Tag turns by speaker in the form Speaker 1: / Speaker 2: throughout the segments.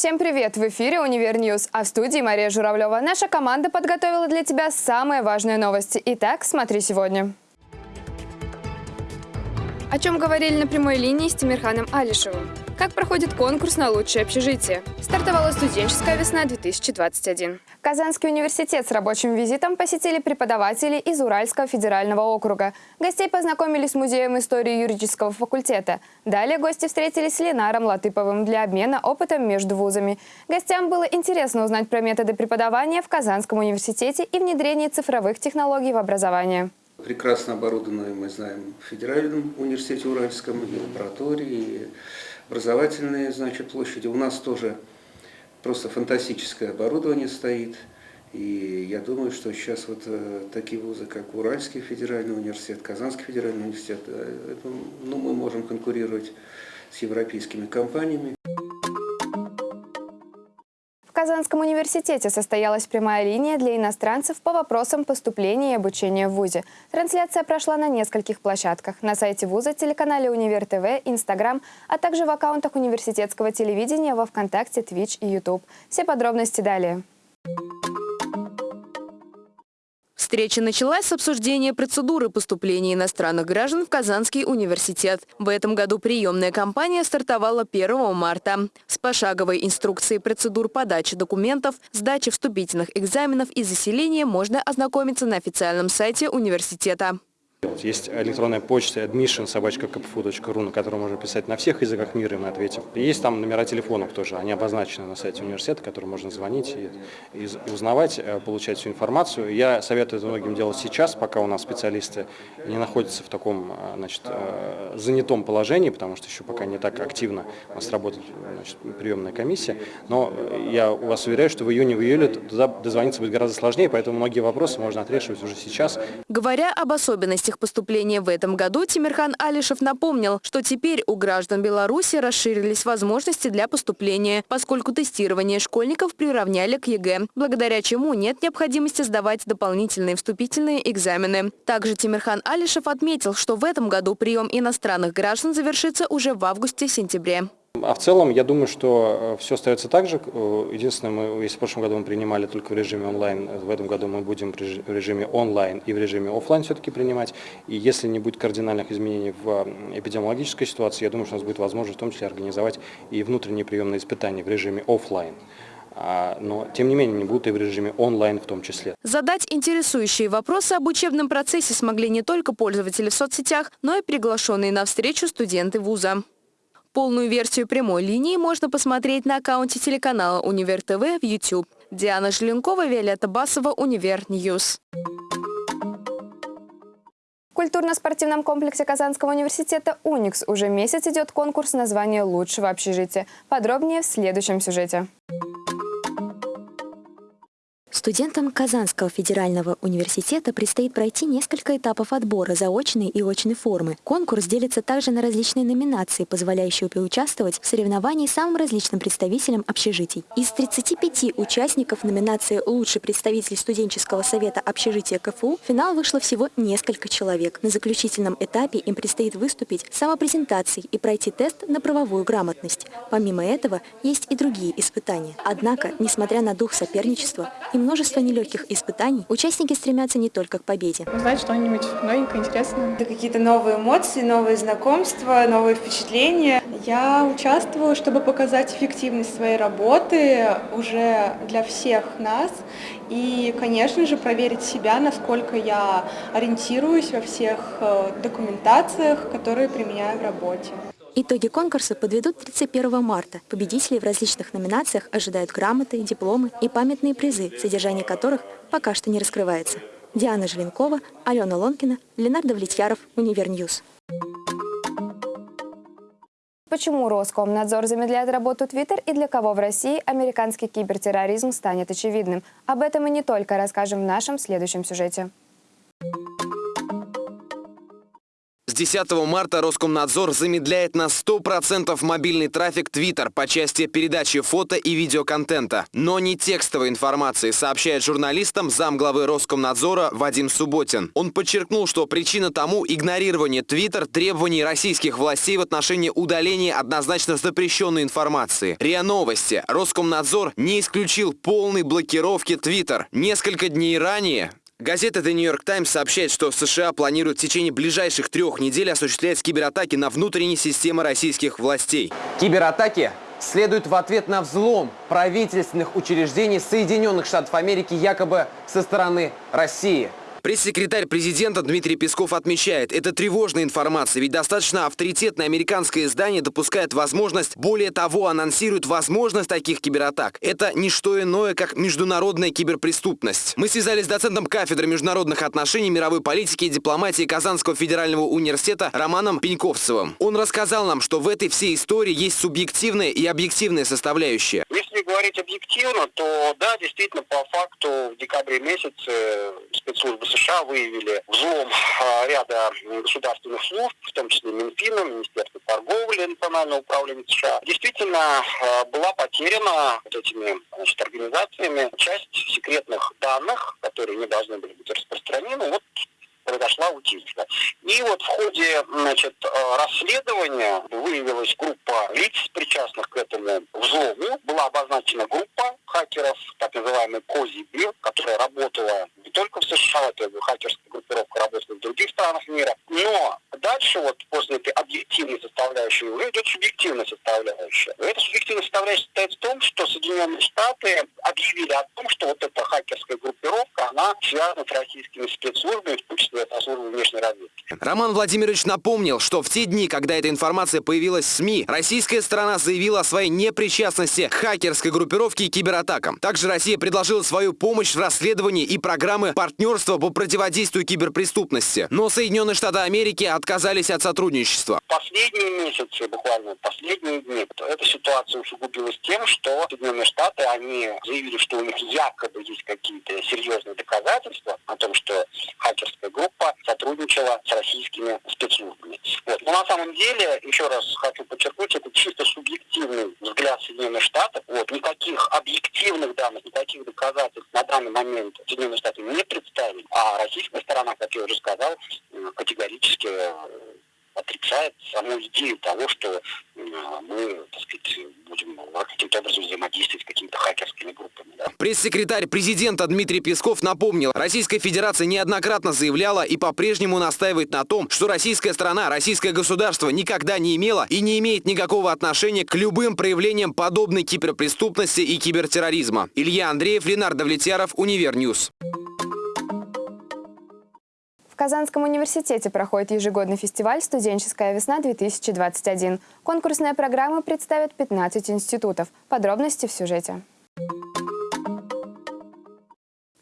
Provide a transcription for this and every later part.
Speaker 1: Всем привет! В эфире «Универ News», а в студии Мария Журавлева. Наша команда подготовила для тебя самые важные новости. Итак, смотри сегодня. О чем говорили на прямой линии с Тимирханом Алишевым? Как проходит конкурс на лучшее общежитие? Стартовала студенческая весна 2021. Казанский университет с рабочим визитом посетили преподаватели из Уральского федерального округа. Гостей познакомили с Музеем истории юридического факультета. Далее гости встретились с Ленаром Латыповым для обмена опытом между вузами. Гостям было интересно узнать про методы преподавания в Казанском университете и внедрение цифровых технологий в образование.
Speaker 2: Прекрасно оборудованные, мы знаем, в Федеральном университете Уральском, и лаборатории, и образовательные значит, площади. У нас тоже просто фантастическое оборудование стоит. И я думаю, что сейчас вот э, такие вузы, как Уральский федеральный университет, Казанский федеральный университет, э, ну, мы можем конкурировать с европейскими компаниями.
Speaker 1: Казанском университете состоялась прямая линия для иностранцев по вопросам поступления и обучения в ВУЗе. Трансляция прошла на нескольких площадках – на сайте ВУЗа, телеканале Универ ТВ, Инстаграм, а также в аккаунтах университетского телевидения во Вконтакте, Твич и Ютуб. Все подробности далее.
Speaker 3: Встреча началась с обсуждения процедуры поступления иностранных граждан в Казанский университет. В этом году приемная кампания стартовала 1 марта. С пошаговой инструкцией процедур подачи документов, сдачи вступительных экзаменов и заселения можно ознакомиться на официальном сайте университета.
Speaker 4: Есть электронная почта admission собачка.kpfu.ru, на которую можно писать на всех языках мира, и мы ответим. Есть там номера телефонов тоже, они обозначены на сайте университета, которым можно звонить и, и узнавать, э, получать всю информацию. Я советую это многим делать сейчас, пока у нас специалисты не находятся в таком э, значит, э, занятом положении, потому что еще пока не так активно у нас работает значит, приемная комиссия. Но я вас уверяю, что в июне, в июле туда дозвониться будет гораздо сложнее, поэтому многие вопросы можно отрешивать уже сейчас.
Speaker 3: Говоря об особенностях их поступления в этом году Тимирхан Алишев напомнил, что теперь у граждан Беларуси расширились возможности для поступления, поскольку тестирование школьников приравняли к ЕГЭ, благодаря чему нет необходимости сдавать дополнительные вступительные экзамены. Также Тимирхан Алишев отметил, что в этом году прием иностранных граждан завершится уже в августе-сентябре.
Speaker 4: А в целом, я думаю, что э, все остается так же. Э, единственное, мы, если в прошлом году мы принимали только в режиме онлайн, э, в этом году мы будем в режиме онлайн и в режиме офлайн все-таки принимать. И если не будет кардинальных изменений в эпидемиологической ситуации, я думаю, что у нас будет возможность в том числе организовать и внутренние приемные испытания в режиме офлайн а, но тем не менее они будут и в режиме онлайн в том числе.
Speaker 3: Задать интересующие вопросы об учебном процессе смогли не только пользователи в соцсетях, но и приглашенные на встречу студенты вуза. Полную версию прямой линии можно посмотреть на аккаунте телеканала «Универ ТВ» в YouTube. Диана Желенкова, Виолетта Басова, «Универ News».
Speaker 1: В культурно-спортивном комплексе Казанского университета «Уникс» уже месяц идет конкурс на звание лучшего общежития. Подробнее в следующем сюжете.
Speaker 5: Студентам Казанского федерального университета предстоит пройти несколько этапов отбора заочной и очной формы. Конкурс делится также на различные номинации, позволяющие поучаствовать в соревновании самым различным представителям общежитий. Из 35 участников номинации «Лучший представитель студенческого совета общежития КФУ» в финал вышло всего несколько человек. На заключительном этапе им предстоит выступить самопрезентацией и пройти тест на правовую грамотность. Помимо этого, есть и другие испытания. Однако, несмотря на дух соперничества, им множество нелегких испытаний, участники стремятся не только к победе.
Speaker 6: Узнать что-нибудь новенькое, интересное.
Speaker 7: Это какие-то новые эмоции, новые знакомства, новые впечатления.
Speaker 6: Я участвую, чтобы показать эффективность своей работы уже для всех нас. И, конечно же, проверить себя, насколько я ориентируюсь во всех э, документациях, которые применяю в работе.
Speaker 5: Итоги конкурса подведут 31 марта. Победителей в различных номинациях ожидают грамоты, дипломы и памятные призы, содержание которых пока что не раскрывается. Диана Желенкова, Алена Лонкина, Ленардо Влетьяров, UniverNews.
Speaker 1: Почему Роскомнадзор замедляет работу Twitter и для кого в России американский кибертерроризм станет очевидным? Об этом и не только расскажем в нашем следующем сюжете.
Speaker 8: 10 марта Роскомнадзор замедляет на 100% мобильный трафик Twitter по части передачи фото и видеоконтента. Но не текстовой информации, сообщает журналистам замглавы Роскомнадзора Вадим Субботин. Он подчеркнул, что причина тому игнорирование Twitter требований российских властей в отношении удаления однозначно запрещенной информации. РИА Новости. Роскомнадзор не исключил полной блокировки Twitter. Несколько дней ранее Газета The New York Times сообщает, что США планируют в течение ближайших трех недель осуществлять кибератаки на внутренние системы российских властей.
Speaker 9: Кибератаки следуют в ответ на взлом правительственных учреждений Соединенных Штатов Америки якобы со стороны России.
Speaker 8: Пресс-секретарь президента Дмитрий Песков отмечает, это тревожная информация, ведь достаточно авторитетное американское издание допускает возможность, более того, анонсирует возможность таких кибератак. Это не что иное, как международная киберпреступность. Мы связались с доцентом кафедры международных отношений, мировой политики и дипломатии Казанского федерального университета Романом Пеньковцевым. Он рассказал нам, что в этой всей истории есть субъективная и объективная составляющая.
Speaker 10: Говорить объективно, то да, действительно, по факту в декабре месяце спецслужбы США выявили взлом а, ряда государственных служб, в том числе Минфина, Министерства торговли Национального управления США. Действительно, а, была потеряна вот этими значит, организациями часть секретных данных, которые не должны были быть распространены. Вот произошла утечка. И вот в ходе значит, э, расследования выявилась группа лиц, причастных к этому взлому. Была обозначена группа хакеров, так называемый Кози которая работала не только в США, это хакерская группировка работает в других странах мира. Но дальше вот после этой объективной составляющей уже идет субъективная составляющая. И эта субъективная составляющая состоит в том, что Соединенные Штаты объявили о том, что вот эта хакерская группировка, она связана с российскими спецслужбами, в том числе со службой внешней разведки.
Speaker 8: Роман Владимирович напомнил, что в те дни, когда эта информация появилась в СМИ, российская сторона заявила о своей непричастности к хакерской группировке и кибератакам. Также Россия предложила свою помощь в расследовании и программы партнерства по противодействию киберпреступности. Но Соединенные Штаты Америки отказались от сотрудничества.
Speaker 10: Последние месяцы, буквально последние дни, эта ситуация усугубилась тем, что Соединенные Штаты, они заявили, что у них якобы есть какие-то серьезные доказательства о том, что хакерская группа сотрудничала с российскими спецслужбами. Вот. Но на самом деле, еще раз хочу подчеркнуть, это чисто субъективный взгляд Соединенных Штатов. Вот. Никаких объективных данных, никаких доказательств на данный момент Соединенные Штаты не представили. А российская сторона, как я уже сказал, категорически э, отрицает саму идею того, что мы, так сказать, будем каким-то образом взаимодействовать с какими-то хакерскими группами. Да.
Speaker 8: Пресс-секретарь президента Дмитрий Песков напомнил, Российская Федерация неоднократно заявляла и по-прежнему настаивает на том, что российская страна, российское государство никогда не имело и не имеет никакого отношения к любым проявлениям подобной киберпреступности и кибертерроризма. Илья Андреев, Ленар Давлетьяров, UniverNews.
Speaker 1: Казанском университете проходит ежегодный фестиваль «Студенческая весна-2021». Конкурсная программа представит 15 институтов. Подробности в сюжете.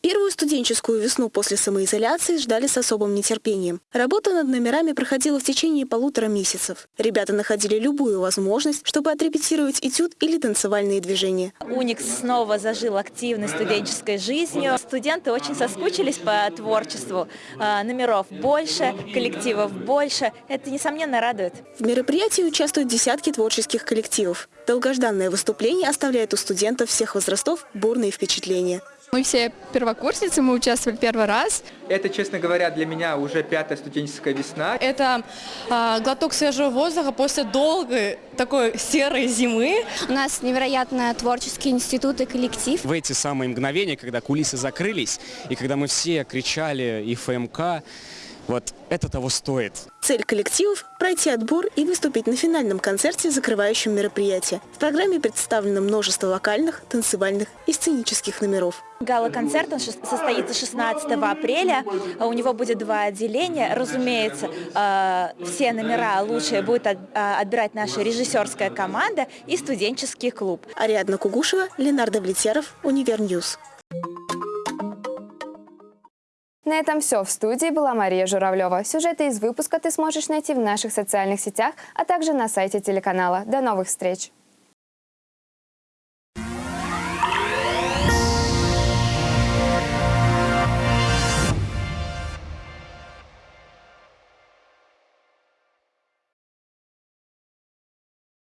Speaker 11: Первую студенческую весну после самоизоляции ждали с особым нетерпением. Работа над номерами проходила в течение полутора месяцев. Ребята находили любую возможность, чтобы отрепетировать этюд или танцевальные движения.
Speaker 12: Уникс снова зажил активной студенческой жизнью. Студенты очень соскучились по творчеству. А, номеров больше, коллективов больше. Это, несомненно, радует.
Speaker 11: В мероприятии участвуют десятки творческих коллективов. Долгожданное выступление оставляет у студентов всех возрастов бурные впечатления.
Speaker 13: Мы все первокурсницы, мы участвовали первый раз.
Speaker 14: Это, честно говоря, для меня уже пятая студенческая весна.
Speaker 13: Это э, глоток свежего воздуха после долгой такой серой зимы.
Speaker 15: У нас невероятно творческий институт и коллектив.
Speaker 16: В эти самые мгновения, когда кулисы закрылись, и когда мы все кричали и ФМК, вот это того стоит.
Speaker 11: Цель коллективов – пройти отбор и выступить на финальном концерте, закрывающем мероприятие. В программе представлено множество вокальных, танцевальных и сценических номеров.
Speaker 12: Гала-концерт состоится 16 апреля. У него будет два отделения. Разумеется, э, все номера лучшие будет э, отбирать наша режиссерская команда и студенческий клуб.
Speaker 11: Ариадна Кугушева, Ленар Давлетьяров, UniverNews.
Speaker 1: На этом все. В студии была Мария Журавлева. Сюжеты из выпуска ты сможешь найти в наших социальных сетях, а также на сайте телеканала. До новых встреч!